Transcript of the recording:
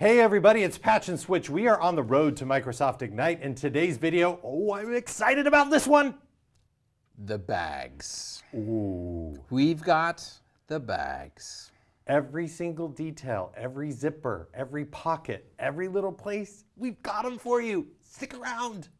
Hey everybody, it's Patch and Switch. We are on the road to Microsoft Ignite and today's video, oh, I'm excited about this one. The bags. Ooh. We've got the bags. Every single detail, every zipper, every pocket, every little place, we've got them for you. Stick around.